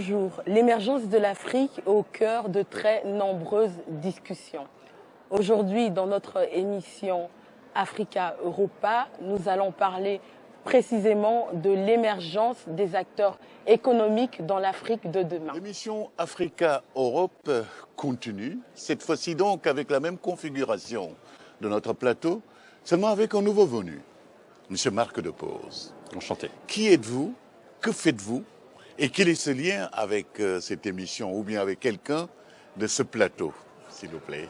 Bonjour, l'émergence de l'Afrique au cœur de très nombreuses discussions. Aujourd'hui, dans notre émission Africa Europa, nous allons parler précisément de l'émergence des acteurs économiques dans l'Afrique de demain. L'émission Africa Europe continue, cette fois-ci donc avec la même configuration de notre plateau, seulement avec un nouveau venu, M. Marc de Pose. Enchanté. Qui êtes-vous? Que faites-vous? Et quel est ce lien avec euh, cette émission ou bien avec quelqu'un de ce plateau, s'il vous plaît?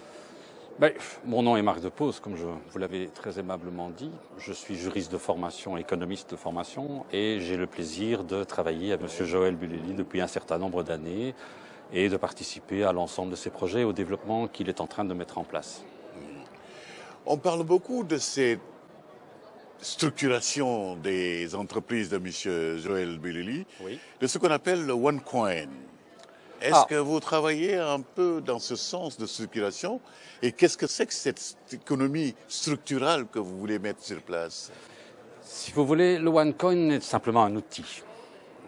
Ben, mon nom est Marc Depose, comme je vous l'avez très aimablement dit. Je suis juriste de formation, économiste de formation, et j'ai le plaisir de travailler avec M. Joël Buleli depuis un certain nombre d'années et de participer à l'ensemble de ses projets et au développement qu'il est en train de mettre en place. On parle beaucoup de cette structuration des entreprises de M. Joël Buleli, de ce qu'on appelle le One Coin. Est-ce Ah. que vous travaillez un peu dans ce sens de circulation Et qu'est-ce que c'est que cette économie structurale que vous voulez mettre sur place? Si vous voulez, le OneCoin est simplement un outil.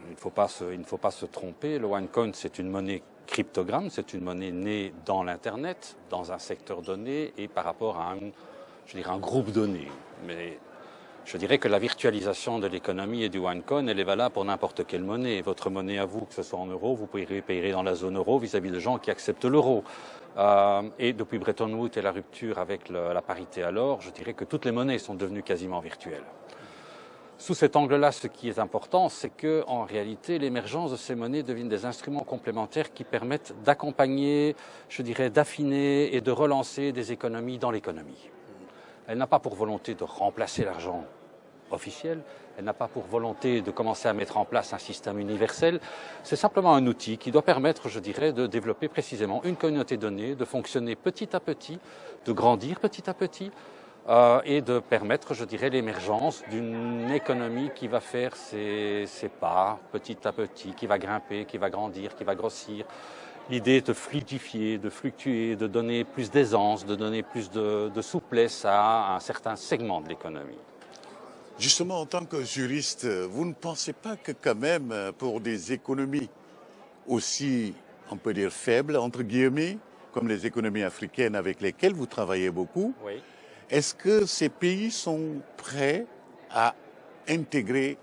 Il ne faut pas se, il ne faut pas se tromper. Le OneCoin, c'est une monnaie cryptogramme, c'est une monnaie née dans l'Internet, dans un secteur donné et par rapport à un, je dirais, un groupe donné. Mais je dirais que la virtualisation de l'économie et du OneCoin, elle est valable pour n'importe quelle monnaie. Votre monnaie à vous, que ce soit en euros, vous pouvez payer dans la zone euro vis-à-vis de gens qui acceptent l'euro. Euh, et depuis Bretton Woods et la rupture avec la parité à l'or, je dirais que toutes les monnaies sont devenues quasiment virtuelles. Sous cet angle-là, ce qui est important, c'est que, en réalité, l'émergence de ces monnaies deviennent des instruments complémentaires qui permettent d'accompagner, je dirais, d'affiner et de relancer des économies dans l'économie. Elle n'a pas pour volonté de remplacer l'argent officiel, elle n'a pas pour volonté de commencer à mettre en place un système universel, c'est simplement un outil qui doit permettre, je dirais, de développer précisément une communauté donnée, de fonctionner petit à petit, de grandir petit à petit, euh, et de permettre, je dirais, l'émergence d'une économie qui va faire ses, ses pas petit à petit, qui va grimper, qui va grandir, qui va grossir. L'idée est de fluidifier, de fluctuer, de donner plus d'aisance, de donner plus de souplesse à un certain segment de l'économie. Justement, en tant que juriste, vous ne pensez pas que quand même, pour des économies aussi, on peut dire, faibles, entre guillemets, comme les économies africaines avec lesquelles vous travaillez beaucoup, Oui. est-ce que ces pays sont prêts à intégrer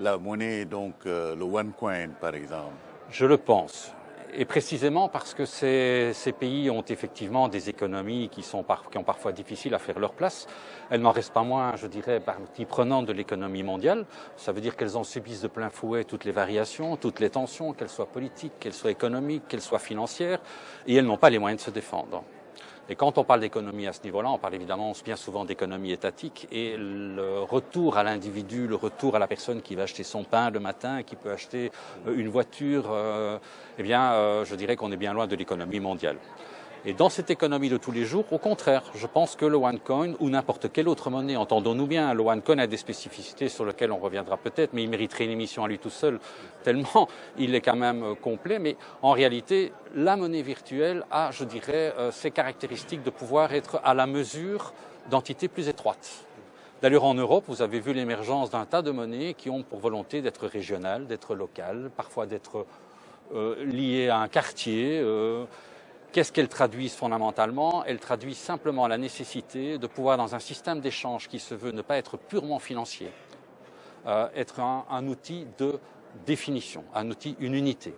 la monnaie, donc euh, le OneCoin par exemple? Je le pense. Et précisément parce que ces, ces pays ont effectivement des économies qui, sont par- qui ont parfois difficile à faire leur place. Elles n'en restent pas moins, je dirais, partie prenante de l'économie mondiale. Ça veut dire qu'elles en subissent de plein fouet toutes les variations, toutes les tensions, qu'elles soient politiques, qu'elles soient économiques, qu'elles soient financières, et elles n'ont pas les moyens de se défendre. Et quand on parle d'économie à ce niveau-là, on parle évidemment bien souvent d'économie étatique et le retour à l'individu, le retour à la personne qui va acheter son pain le matin, qui peut acheter euh, une voiture, euh, eh bien, euh, je dirais qu'on est bien loin de l'économie mondiale. Et dans cette économie de tous les jours, au contraire, je pense que le OneCoin ou n'importe quelle autre monnaie, entendons-nous bien, le OneCoin a des spécificités sur lesquelles on reviendra peut-être, mais il mériterait une émission à lui tout seul, tellement il est quand même euh, complet. Mais en réalité, la monnaie virtuelle a, je dirais, euh, ces caractéristiques de pouvoir être à la mesure d'entités plus étroites. D'ailleurs, en Europe, vous avez vu l'émergence d'un tas de monnaies qui ont pour volonté d'être régionales, d'être locales, parfois d'être euh, liées à un quartier. Qu'est-ce qu'elles traduisent fondamentalement? Elles traduisent simplement la nécessité de pouvoir, dans un système d'échange qui se veut ne pas être purement financier, euh, être un, outil de définition, un outil, une unité.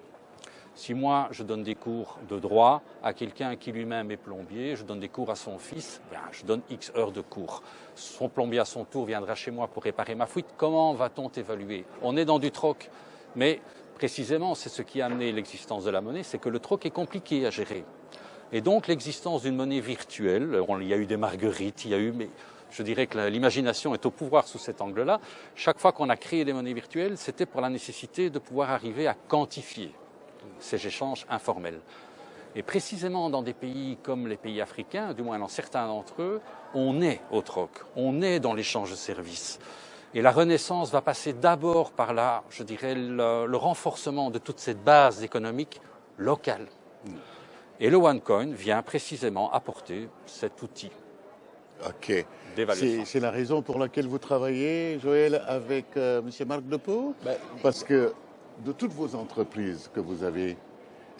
Si moi, je donne des cours de droit à quelqu'un qui lui-même est plombier, je donne des cours à son fils, bien, je donne X heures de cours. Son plombier à son tour viendra chez moi pour réparer ma fuite. Comment va-t-on évaluer? On est dans du troc, mais précisément, c'est ce qui a amené l'existence de la monnaie, c'est que le troc est compliqué à gérer. Et donc, l'existence d'une monnaie virtuelle, il y a eu des marguerites, il y a eu, mais je dirais que l'imagination est au pouvoir sous cet angle-là. Chaque fois qu'on a créé des monnaies virtuelles, c'était pour la nécessité de pouvoir arriver à quantifier ces échanges informels. Et précisément dans des pays comme les pays africains, du moins dans certains d'entre eux, on est au troc, on est dans l'échange de services. Et la renaissance va passer d'abord par la, je dirais, le, le renforcement de toute cette base économique locale. Et le OneCoin vient précisément apporter cet outil Ok. d'évaluation. C'est la raison pour laquelle vous travaillez, Joël, avec euh, M. Marc Depot Ben, Parce que de toutes vos entreprises que vous avez,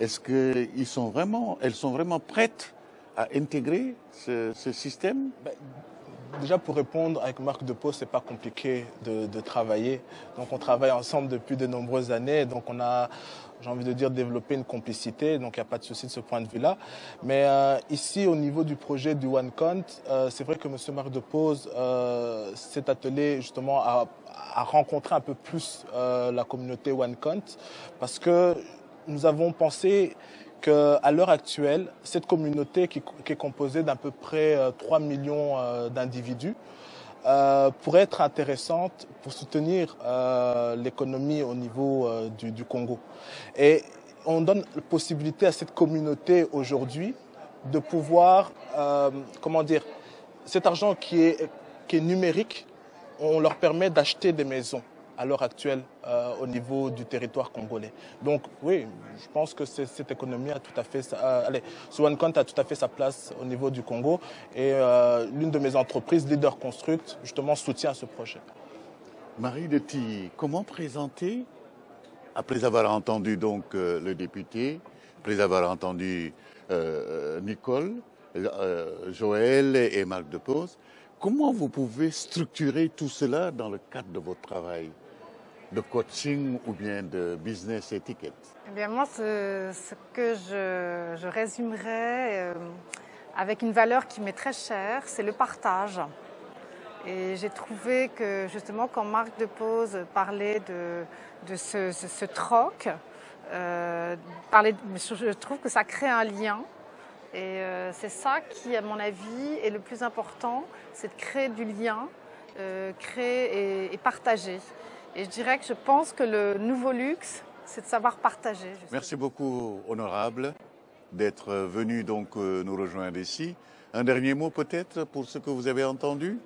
est-ce qu'elles sont vraiment, elles sont vraiment prêtes à intégrer ce, système? Ben, Déjà pour répondre avec Marc de Pau, c'est pas compliqué de, travailler. Donc on travaille ensemble depuis de nombreuses années. Donc on a, j'ai envie de dire, développé une complicité. Donc il n'y a pas de souci de ce point de vue-là. Mais euh, ici, au niveau du projet du OneCount, euh, c'est vrai que M. Marc de Pose euh, s'est attelé justement à, rencontrer un peu plus la communauté OneCount parce que nous avons pensé qu'à l'heure actuelle, cette communauté qui, est composée d'à peu près 3 millions d'individus euh, pourrait être intéressante pour soutenir euh, l'économie au niveau euh, du, Congo. Et on donne la possibilité à cette communauté aujourd'hui de pouvoir, comment dire, cet argent qui est numérique, on leur permet d'acheter des maisons à l'heure actuelle euh, au niveau du territoire congolais. Donc oui, je pense que cette économie a tout à fait, euh, allez, a tout à fait sa place au niveau du Congo et euh, l'une de mes entreprises, Leader Construct, justement soutient ce projet. Marie Detti, comment présenter, après avoir entendu donc le député, après avoir entendu Nicole, Joël et Marc Depose, comment vous pouvez structurer tout cela dans le cadre de votre travail? De coaching ou bien de business etiquette? Eh bien Moi, ce, que je, résumerais euh, avec une valeur qui m'est très chère, c'est le partage. Et j'ai trouvé que justement, quand Marc de Pose parlait de, de ce, troc, euh, je trouve que ça crée un lien. Et euh, c'est ça qui, à mon avis, est le plus important, c'est de créer du lien, créer et partager. Et je dirais que je pense que le nouveau luxe, c'est de savoir partager. Merci beaucoup, honorable, d'être venu donc euh, nous rejoindre ici. Un dernier mot peut-être pour ce que vous avez entendu?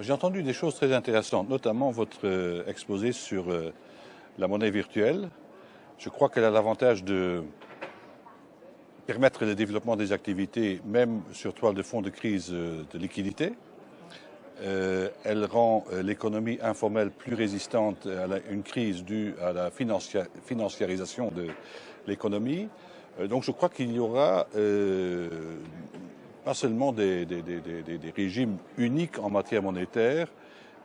J'ai entendu des choses très intéressantes, notamment votre euh, exposé sur euh, la monnaie virtuelle. Je crois qu'elle a l'avantage de permettre le développement des activités, même sur toile de fond de crise de liquidité. Euh, elle rend euh, l'économie informelle plus résistante à une crise due à la financiarisation de l'économie. Euh, donc je crois qu'il y aura pas seulement des, régimes uniques en matière monétaire,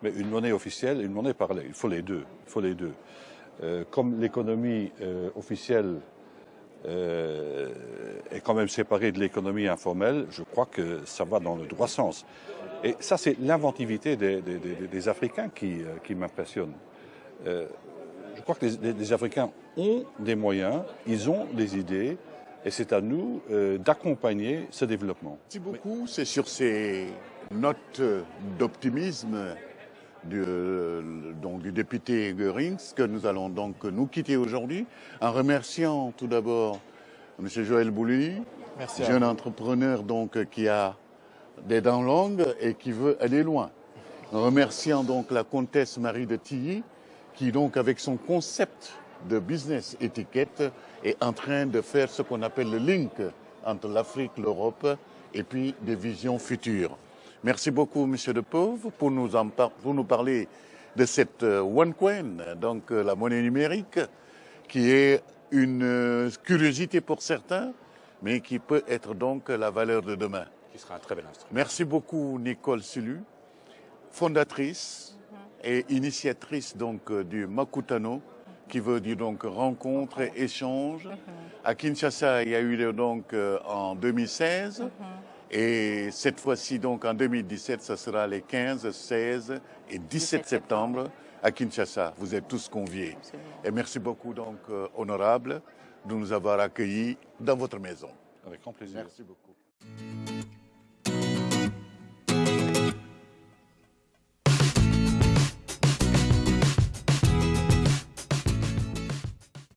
mais une monnaie officielle et une monnaie parallèle. Il faut les deux. Il faut les deux. comme l'économie officielle est quand même séparée de l'économie informelle, je crois que ça va dans le droit sens. Et ça, c'est l'inventivité des, Africains qui, euh, qui m'impressionne. Euh, je crois que les, Africains ont des moyens, ils ont des idées, et c'est à nous euh, d'accompagner ce développement. Merci beaucoup. C'est sur ces notes d'optimisme du, donc, du député Goerings que nous allons donc nous quitter aujourd'hui, en remerciant tout d'abord M. Joël Bouli, jeune entrepreneur donc qui a des dents longues et qui veut aller loin. remerciant donc la comtesse Marie de Tilly, qui donc avec son concept de business étiquette est en train de faire ce qu'on appelle le link entre l'Afrique, l'Europe et puis des visions futures. Merci beaucoup, Monsieur De Pauvre, pour nous, pour nous parler de cette euh, OneCoin, donc euh, la monnaie numérique, qui est une euh, curiosité pour certains, mais qui peut être donc la valeur de demain sera un très bel instrument. Merci beaucoup Nicole Sulu, fondatrice et initiatrice donc du Makutano, qui veut dire donc rencontre et échange. À Kinshasa, il y a eu donc en 2016. Et cette fois-ci, donc en 2017, ce sera les 15, 16 et 17 septembre à Kinshasa. Vous êtes tous conviés. Et merci beaucoup, donc, euh, honorable, de nous avoir accueillis dans votre maison. Avec grand plaisir. Merci beaucoup.